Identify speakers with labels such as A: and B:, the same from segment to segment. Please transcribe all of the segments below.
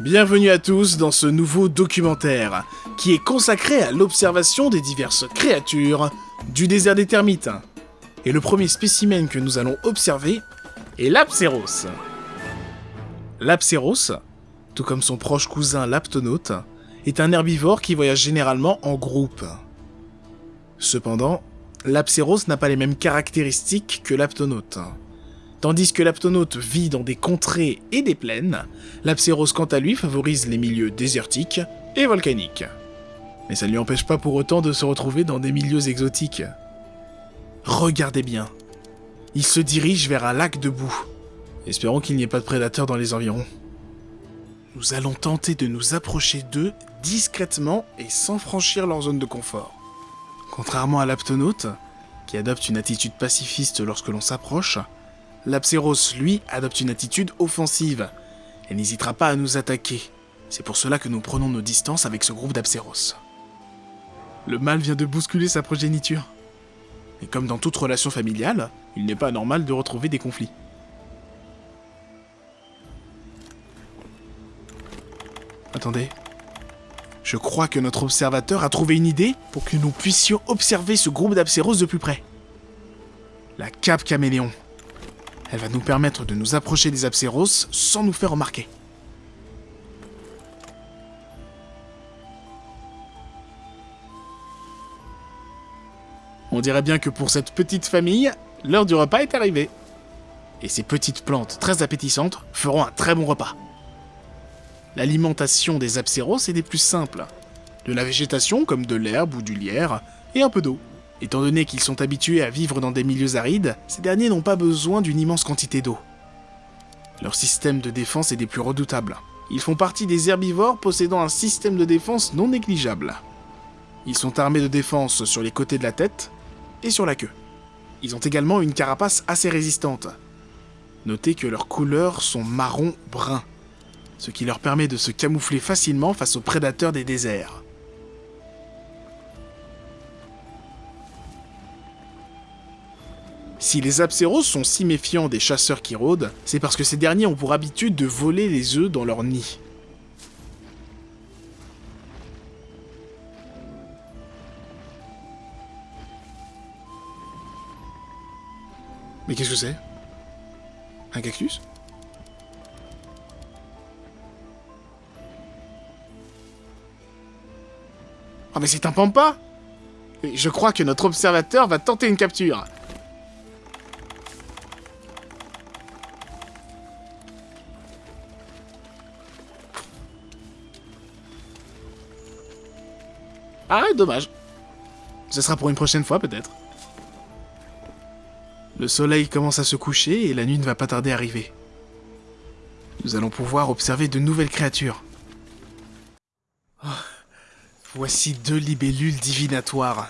A: Bienvenue à tous dans ce nouveau documentaire qui est consacré à l'observation des diverses créatures du désert des termites. Et le premier spécimen que nous allons observer est l'Apséros. L'Apséros, tout comme son proche cousin l'Aptonaute, est un herbivore qui voyage généralement en groupe. Cependant, l'Apséros n'a pas les mêmes caractéristiques que l'Aptonaute. Tandis que l'aptonaute vit dans des contrées et des plaines, l'apséros quant à lui favorise les milieux désertiques et volcaniques. Mais ça ne lui empêche pas pour autant de se retrouver dans des milieux exotiques. Regardez bien. Il se dirige vers un lac de boue. Espérons qu'il n'y ait pas de prédateurs dans les environs. Nous allons tenter de nous approcher d'eux discrètement et sans franchir leur zone de confort. Contrairement à l'aptonaute, qui adopte une attitude pacifiste lorsque l'on s'approche, L'Apséros, lui, adopte une attitude offensive et n'hésitera pas à nous attaquer. C'est pour cela que nous prenons nos distances avec ce groupe d'Apséros. Le mâle vient de bousculer sa progéniture. Et comme dans toute relation familiale, il n'est pas normal de retrouver des conflits. Attendez. Je crois que notre observateur a trouvé une idée pour que nous puissions observer ce groupe d'Apséros de plus près. La cape caméléon. Elle va nous permettre de nous approcher des Apséros sans nous faire remarquer. On dirait bien que pour cette petite famille, l'heure du repas est arrivée. Et ces petites plantes très appétissantes feront un très bon repas. L'alimentation des Apséros est des plus simples. De la végétation comme de l'herbe ou du lierre, et un peu d'eau. Étant donné qu'ils sont habitués à vivre dans des milieux arides, ces derniers n'ont pas besoin d'une immense quantité d'eau. Leur système de défense est des plus redoutables. Ils font partie des herbivores possédant un système de défense non négligeable. Ils sont armés de défense sur les côtés de la tête et sur la queue. Ils ont également une carapace assez résistante. Notez que leurs couleurs sont marron-brun, ce qui leur permet de se camoufler facilement face aux prédateurs des déserts. Si les Apséros sont si méfiants des chasseurs qui rôdent, c'est parce que ces derniers ont pour habitude de voler les œufs dans leur nid. Mais qu'est-ce que c'est? Un cactus? Ah mais c'est un pampa Je crois que notre observateur va tenter une capture. Ah, dommage. Ce sera pour une prochaine fois, peut-être. Le soleil commence à se coucher et la nuit ne va pas tarder à arriver. Nous allons pouvoir observer de nouvelles créatures. Oh, voici deux libellules divinatoires.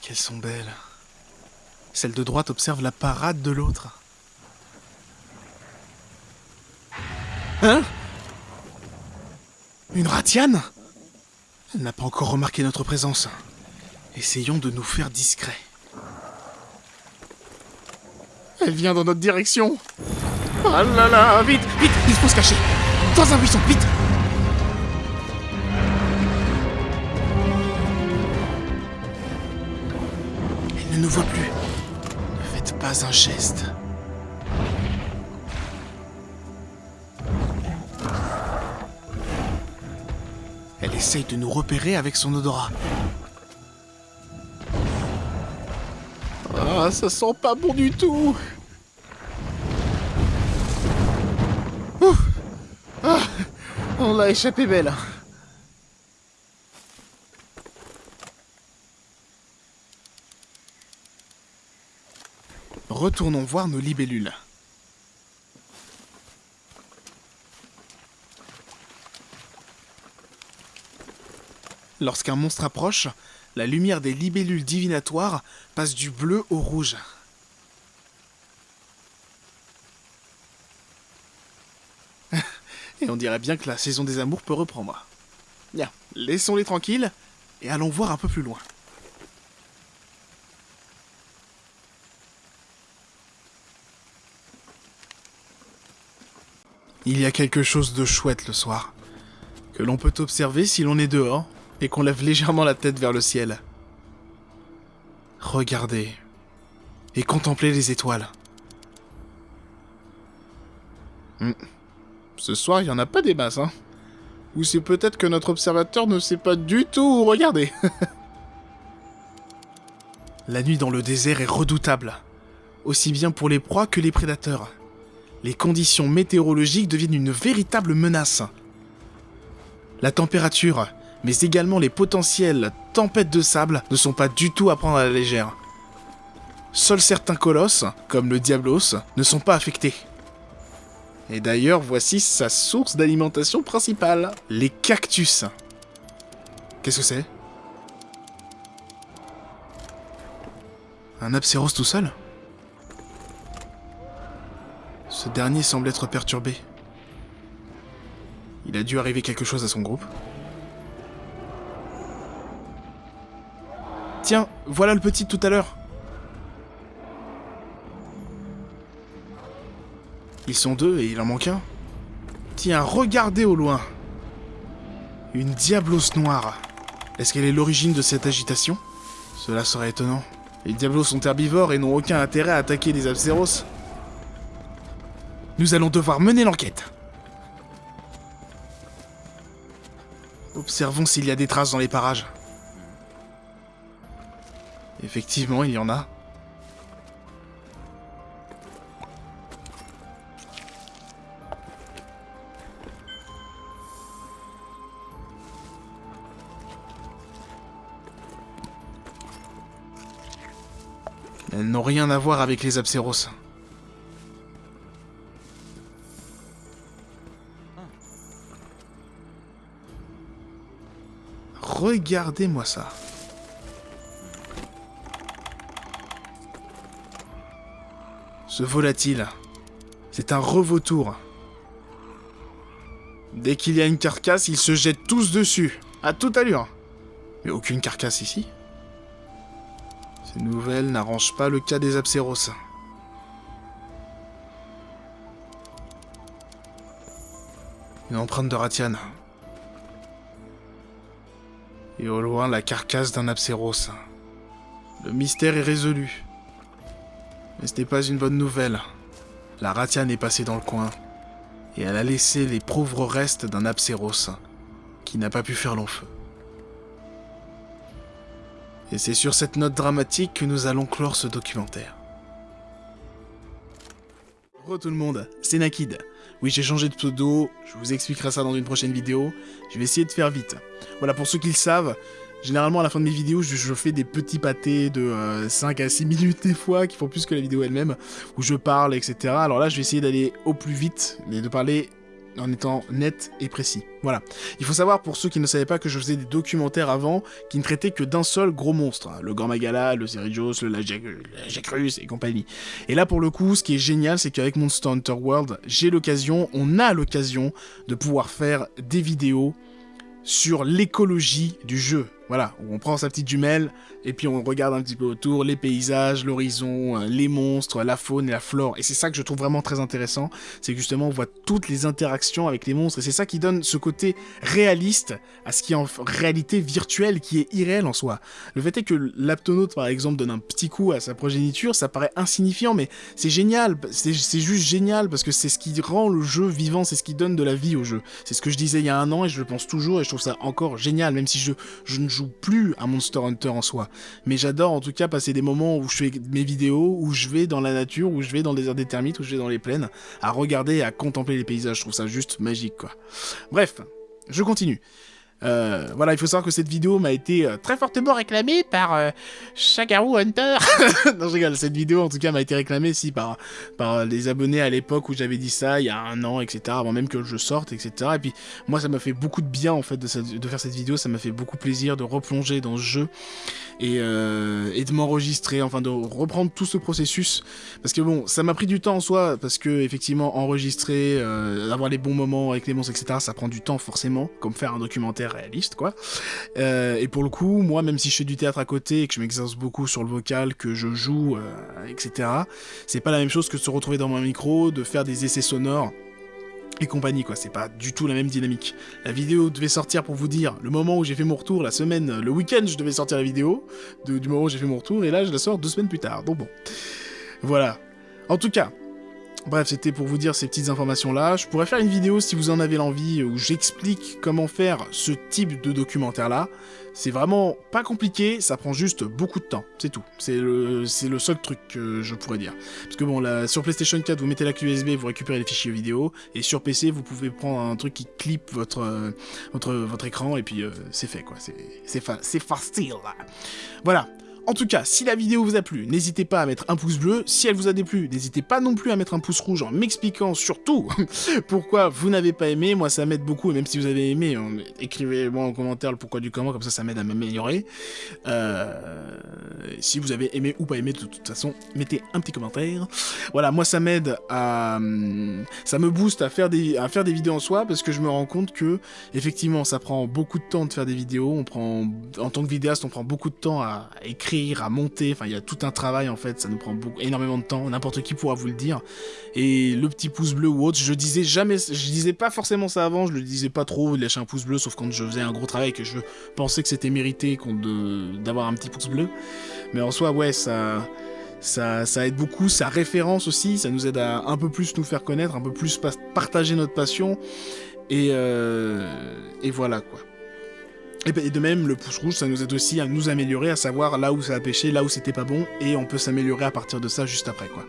A: Qu'elles sont belles. Celle de droite observe la parade de l'autre. Hein? Une ratiane? N'a pas encore remarqué notre présence. Essayons de nous faire discrets. Elle vient dans notre direction. Oh là là, vite, vite, il faut se cacher. Dans un buisson, vite Elle ne nous voit plus. Ne faites pas un geste. Essaye de nous repérer avec son odorat. Ah, ça sent pas bon du tout Ouf ah, On l'a échappé belle Retournons voir nos libellules. Lorsqu'un monstre approche, la lumière des libellules divinatoires passe du bleu au rouge. et on dirait bien que la saison des amours peut reprendre. Bien, laissons-les tranquilles et allons voir un peu plus loin. Il y a quelque chose de chouette le soir. que l'on peut observer si l'on est dehors et qu'on lève légèrement la tête vers le ciel. Regardez et contemplez les étoiles. Hmm. Ce soir, il n'y en a pas des masses, hein. Ou c'est peut-être que notre observateur ne sait pas du tout où regarder. La nuit dans le désert est redoutable, aussi bien pour les proies que les prédateurs. Les conditions météorologiques deviennent une véritable menace. La température, mais également les potentielles tempêtes de sable ne sont pas du tout à prendre à la légère. Seuls certains colosses, comme le Diablos, ne sont pas affectés. Et d'ailleurs, voici sa source d'alimentation principale, les cactus. Qu'est-ce que c'est? Un Apséros tout seul? Ce dernier semble être perturbé. Il a dû arriver quelque chose à son groupe. Tiens, voilà le petit tout à l'heure. Ils sont deux et il en manque un. Tiens, regardez au loin. Une diablos noire. Est-ce qu'elle est l'origine de cette agitation? Cela serait étonnant. Les diablos sont herbivores et n'ont aucun intérêt à attaquer les Abseros. Nous allons devoir mener l'enquête. Observons s'il y a des traces dans les parages. Effectivement, il y en a. Elles n'ont rien à voir avec les Abseros. Regardez-moi ça. Ce volatile, c'est un revautour. Dès qu'il y a une carcasse, ils se jettent tous dessus, à toute allure. Mais aucune carcasse ici. Ces nouvelles n'arrangent pas le cas des Abseros. Une empreinte de Ratian. Et au loin, la carcasse d'un Abseros. Le mystère est résolu. Mais ce n'est pas une bonne nouvelle. La Ratian est passée dans le coin. Et elle a laissé les pauvres restes d'un Abseros qui n'a pas pu faire long feu. Et c'est sur cette note dramatique que nous allons clore ce documentaire. Bonjour tout le monde, c'est Nakid. Oui, j'ai changé de pseudo, je vous expliquerai ça dans une prochaine vidéo. Je vais essayer de faire vite. Voilà, pour ceux qui le savent, généralement à la fin de mes vidéos, je, fais des petits pâtés de 5 euh, à 6 minutes des fois, qui font plus que la vidéo elle-même, où je parle, etc. Alors là, je vais essayer d'aller au plus vite, et de parler en étant net et précis. Voilà. Il faut savoir, pour ceux qui ne savaient pas, que je faisais des documentaires avant qui ne traitaient que d'un seul gros monstre. Hein. Le Grand Magala, le Cerritos, le Lajacrus et compagnie. Et là, pour le coup, ce qui est génial, c'est qu'avec Monster Hunter World, j'ai l'occasion, on a l'occasion de pouvoir faire des vidéos sur l'écologie du jeu. Voilà, on prend sa petite jumelle, et puis on regarde un petit peu autour, les paysages, l'horizon, euh, les monstres, la faune et la flore. Et c'est ça que je trouve vraiment très intéressant, c'est justement on voit toutes les interactions avec les monstres, et c'est ça qui donne ce côté réaliste à ce qui est en réalité virtuel, qui est irréel en soi. Le fait est que l'aptonaute, par exemple, donne un petit coup à sa progéniture, ça paraît insignifiant, mais c'est génial, c'est juste génial, parce que c'est ce qui rend le jeu vivant, c'est ce qui donne de la vie au jeu. C'est ce que je disais il y a un an, et je le pense toujours, et je trouve ça encore génial, même si je, je ne joue plus à Monster Hunter en soi. Mais j'adore en tout cas passer des moments où je fais mes vidéos, où je vais dans la nature, où je vais dans le désert des termites, où je vais dans les plaines, à regarder et à contempler les paysages. Je trouve ça juste magique, quoi. Bref, je continue. Euh, voilà, il faut savoir que cette vidéo m'a été euh, très fortement réclamée par euh, Hunter. non, je rigole, cette vidéo en tout cas m'a été réclamée si par, par les abonnés à l'époque où j'avais dit ça, il y a un an, etc. Avant même que je sorte, etc. Et puis moi, ça m'a fait beaucoup de bien en fait de, faire cette vidéo, ça m'a fait beaucoup plaisir de replonger dans ce jeu et, euh, et de m'enregistrer, enfin de reprendre tout ce processus. Parce que bon, ça m'a pris du temps en soi, parce que effectivement, enregistrer, euh, avoir les bons moments avec les monstres, etc., ça prend du temps forcément, comme faire un documentaire réaliste, quoi. Euh, et pour le coup, moi, même si je fais du théâtre à côté et que je m'exerce beaucoup sur le vocal, que je joue, euh, etc., c'est pas la même chose que de se retrouver dans mon micro, de faire des essais sonores et compagnie, quoi. C'est pas du tout la même dynamique. La vidéo devait sortir pour vous dire le moment où j'ai fait mon retour, la semaine, le week-end, je devais sortir la vidéo du moment où j'ai fait mon retour, et là, je la sors deux semaines plus tard. Donc bon. Voilà. En tout cas, Bref, c'était pour vous dire ces petites informations-là. Je pourrais faire une vidéo si vous en avez l'envie où j'explique comment faire ce type de documentaire-là. C'est vraiment pas compliqué, ça prend juste beaucoup de temps, c'est tout. C'est le, le seul truc que je pourrais dire. Parce que bon, là, sur PlayStation 4, vous mettez la USB, vous récupérez les fichiers vidéo, et sur PC, vous pouvez prendre un truc qui clip votre, euh, votre, votre écran, et puis euh, c'est fait, quoi. C'est facile. Voilà. En tout cas, si la vidéo vous a plu, n'hésitez pas à mettre un pouce bleu. Si elle vous a déplu, n'hésitez pas non plus à mettre un pouce rouge en m'expliquant surtout pourquoi vous n'avez pas aimé. Moi, ça m'aide beaucoup, et même si vous avez aimé, hein, écrivez-moi en commentaire le pourquoi du comment, comme ça, ça m'aide à m'améliorer. Euh, si vous avez aimé ou pas aimé, de toute façon, mettez un petit commentaire. Voilà, moi, ça m'aide à... Ça me booste à faire, des... à faire des vidéos en soi, parce que je me rends compte que, effectivement, ça prend beaucoup de temps de faire des vidéos. On prend... En tant que vidéaste, on prend beaucoup de temps à écrire à monter, enfin il y a tout un travail en fait, ça nous prend beaucoup, énormément de temps, n'importe qui pourra vous le dire. Et le petit pouce bleu ou autre, je disais jamais, je disais pas forcément ça avant, je le disais pas trop, lâcher un pouce bleu, sauf quand je faisais un gros travail que je pensais que c'était mérité d'avoir un petit pouce bleu. Mais en soi, ouais, ça... Ça, aide beaucoup, ça référence aussi, ça nous aide à un peu plus nous faire connaître, un peu plus partager notre passion, et, euh, et voilà quoi. Ben, et de même, le pouce rouge, ça nous aide aussi à nous améliorer, à savoir là où ça a pêché, là où c'était pas bon, et on peut s'améliorer à partir de ça juste après, quoi.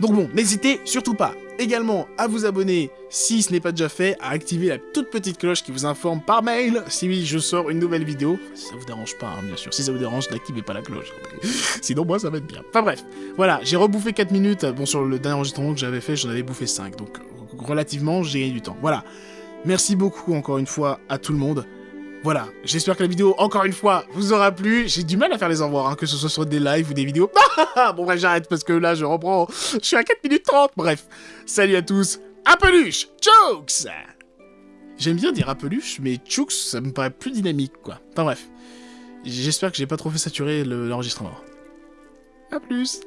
A: Donc bon, n'hésitez surtout pas également à vous abonner, si ce n'est pas déjà fait, à activer la toute petite cloche qui vous informe par mail si je sors une nouvelle vidéo. Si ça vous dérange pas, hein, bien sûr. Si ça vous dérange, n'activez pas la cloche. Sinon, moi, ça va être bien. Enfin bref, voilà, j'ai rebouffé 4 minutes. Bon, sur le dernier enregistrement que j'avais fait, j'en avais bouffé 5, donc relativement, j'ai gagné du temps. Voilà. Merci beaucoup encore une fois à tout le monde. Voilà, j'espère que la vidéo, encore une fois, vous aura plu. J'ai du mal à faire les envois, hein, que ce soit sur des lives ou des vidéos. bon bref, j'arrête parce que là, je reprends. Je suis à 4 minutes 30. Bref, salut à tous. À peluche Chooks J'aime bien dire à peluche, mais Chooks, ça me paraît plus dynamique, quoi. Enfin bref, j'espère que j'ai pas trop fait saturer l'enregistrement. A à plus